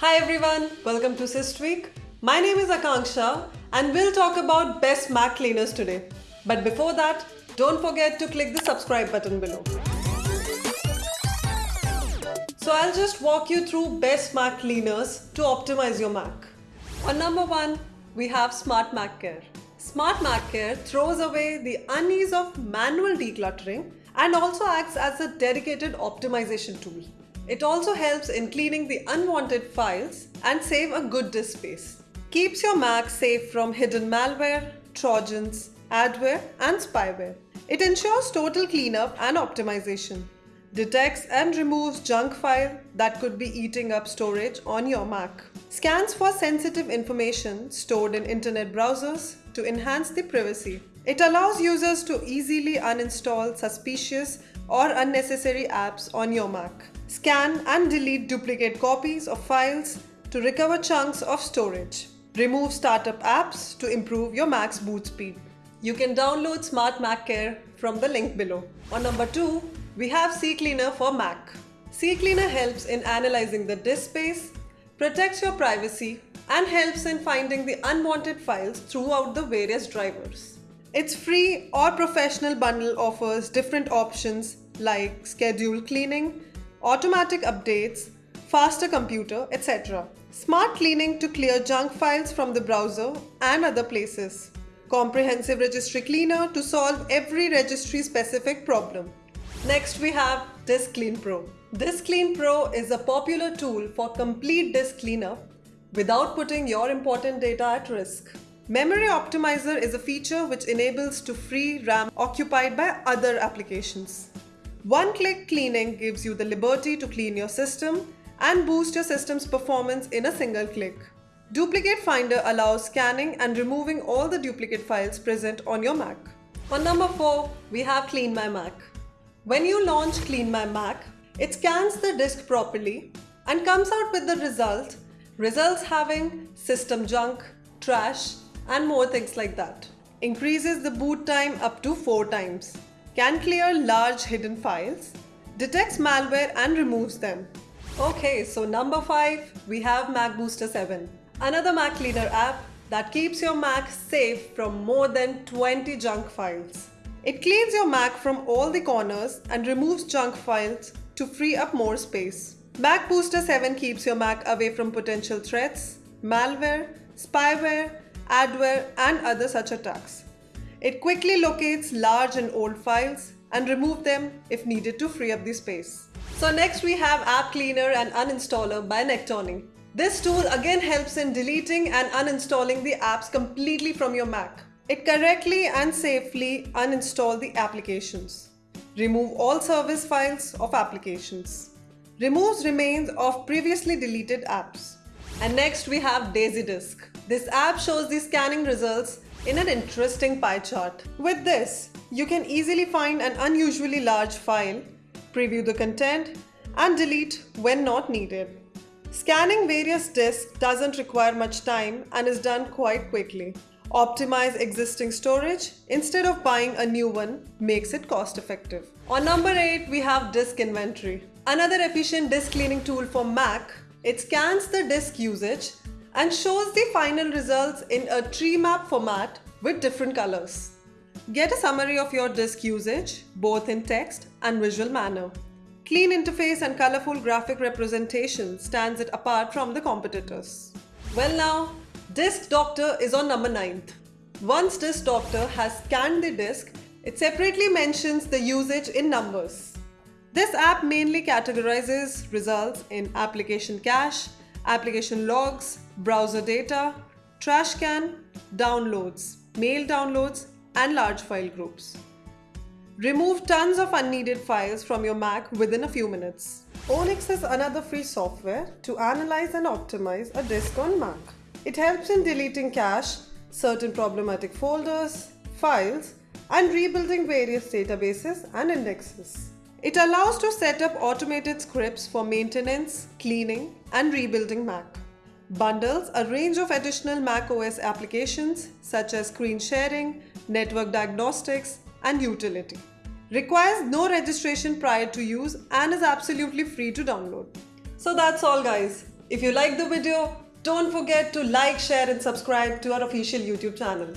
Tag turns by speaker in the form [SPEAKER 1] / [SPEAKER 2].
[SPEAKER 1] Hi everyone, welcome to Systweak. My name is Akanksha and we'll talk about best Mac cleaners today. But before that, don't forget to click the subscribe button below. So I'll just walk you through best Mac cleaners to optimize your Mac. On number one, we have Smart Mac Care. Smart Mac Care throws away the unease of manual decluttering and also acts as a dedicated optimization tool. It also helps in cleaning the unwanted files and save a good disk space. Keeps your Mac safe from hidden malware, trojans, adware and spyware. It ensures total cleanup and optimization. Detects and removes junk file that could be eating up storage on your Mac. Scans for sensitive information stored in internet browsers to enhance the privacy. It allows users to easily uninstall suspicious or unnecessary apps on your Mac. Scan and delete duplicate copies of files to recover chunks of storage. Remove startup apps to improve your Mac's boot speed. You can download Smart Mac Care from the link below. On number 2, we have CCleaner for Mac. CCleaner helps in analyzing the disk space, protects your privacy, and helps in finding the unwanted files throughout the various drivers. Its free or professional bundle offers different options like scheduled cleaning, automatic updates, faster computer, etc. Smart cleaning to clear junk files from the browser and other places. Comprehensive registry cleaner to solve every registry specific problem. Next we have Disk Clean Pro. Disk Clean Pro is a popular tool for complete disk cleanup without putting your important data at risk. Memory Optimizer is a feature which enables to free RAM occupied by other applications. One-click cleaning gives you the liberty to clean your system and boost your system's performance in a single click. Duplicate Finder allows scanning and removing all the duplicate files present on your Mac. On number 4, we have Clean My Mac. When you launch Clean My Mac, it scans the disk properly and comes out with the result, results having system junk, trash and more things like that. Increases the boot time up to 4 times can clear large hidden files, detects malware and removes them. Okay, so number 5, we have Mac Booster 7, another Mac Cleaner app that keeps your Mac safe from more than 20 junk files. It cleans your Mac from all the corners and removes junk files to free up more space. Mac Booster 7 keeps your Mac away from potential threats, malware, spyware, adware and other such attacks. It quickly locates large and old files and remove them if needed to free up the space. So next we have App Cleaner and Uninstaller by Nectonic. This tool again helps in deleting and uninstalling the apps completely from your Mac. It correctly and safely uninstall the applications. Remove all service files of applications. Removes remains of previously deleted apps. And next we have DaisyDisk. This app shows the scanning results in an interesting pie chart. With this, you can easily find an unusually large file, preview the content, and delete when not needed. Scanning various disks doesn't require much time and is done quite quickly. Optimize existing storage instead of buying a new one makes it cost effective. On number 8, we have Disk Inventory. Another efficient disk cleaning tool for Mac. It scans the disk usage and shows the final results in a tree map format with different colors. Get a summary of your disk usage, both in text and visual manner. Clean interface and colorful graphic representation stands it apart from the competitors. Well now, Disk Doctor is on number 9th. Once Disk Doctor has scanned the disk, it separately mentions the usage in numbers. This app mainly categorizes results in application cache, application logs, browser data, trash can, downloads, mail downloads, and large file groups. Remove tons of unneeded files from your Mac within a few minutes. Onyx is another free software to analyze and optimize a disk on Mac. It helps in deleting cache, certain problematic folders, files, and rebuilding various databases and indexes. It allows to set up automated scripts for maintenance, cleaning, and rebuilding Mac. Bundles a range of additional Mac OS applications such as screen sharing, network diagnostics, and utility. Requires no registration prior to use and is absolutely free to download. So that's all guys. If you like the video, don't forget to like, share and subscribe to our official YouTube channel.